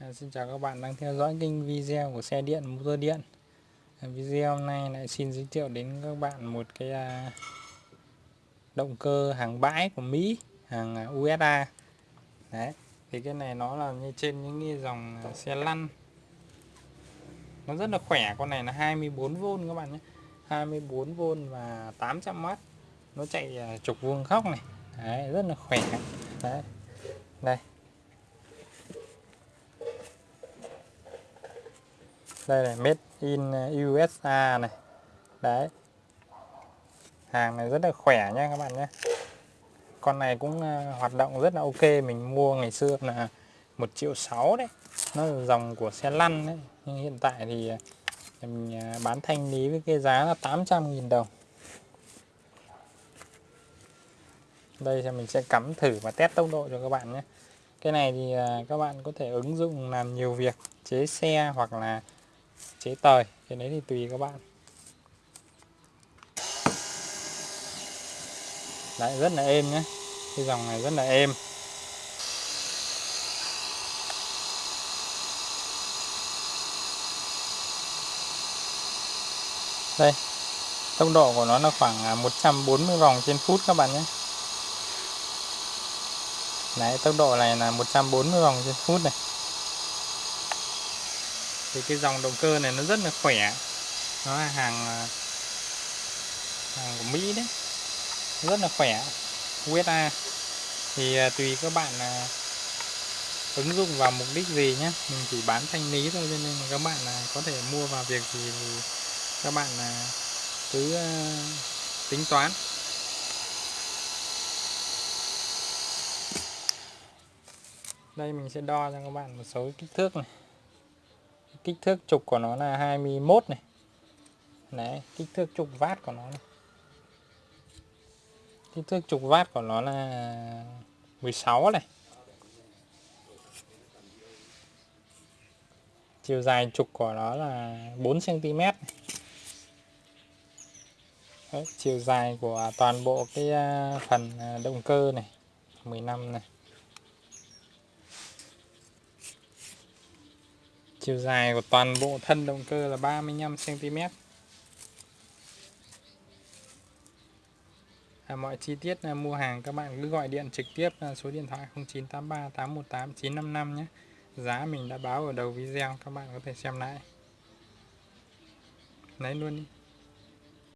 À, xin chào các bạn đang theo dõi kênh video của xe điện motor điện. À, video hôm nay lại xin giới thiệu đến các bạn một cái à, động cơ hàng bãi của Mỹ hàng à, USA đấy thì cái này nó là như trên những cái dòng à, xe lăn. Nó rất là khỏe con này là 24V các bạn nhé. 24V và 800W nó chạy à, trục vuông góc này. Đấy, rất là khỏe. Đấy đây. Đây là made in uh, USA này. Đấy. Hàng này rất là khỏe nha các bạn nhé con này cũng uh, hoạt động rất là ok, mình mua ngày xưa là một triệu sáu đấy. Nó là dòng của xe lăn đấy. Nhưng hiện tại thì uh, mình bán thanh lý với cái giá là 800.000 đồng. Đây thì mình sẽ cắm thử và test tốc độ cho các bạn nhé. Cái này thì các bạn có thể ứng dụng làm nhiều việc, chế xe hoặc là chế tời cái đấy thì tùy các bạn. Lại rất là êm nhé. Cái dòng này rất là êm. Đây tốc độ của nó là khoảng à, 140 vòng trên phút các bạn nhé. Đấy, tốc độ này là 140 vòng trên phút này thì cái dòng động cơ này nó rất là khỏe. Nó là hàng à, hàng của Mỹ đấy. Rất là khỏe. USA thì à, tùy các bạn là ứng dụng vào mục đích gì nhé mình chỉ bán thanh lý thôi cho nên các bạn à, có thể mua vào việc gì thì các bạn cứ tính toán. Đây mình sẽ đo cho các bạn một số kích thước này kích thước trục của nó là 21 này đấy kích thước trục vát của nó này. kích thước trục vát của nó là 16 này chiều dài trục của nó là 4 cm này. Đấy, chiều dài của toàn bộ cái à, phần à, động cơ này 15 này Chiều dài của toàn bộ thân động cơ là 35cm à, Mọi chi tiết à, mua hàng các bạn cứ gọi điện trực tiếp à, số điện thoại 0983 818 955 nhé. Giá mình đã báo ở đầu video các bạn có thể xem lại. Lấy luôn đi.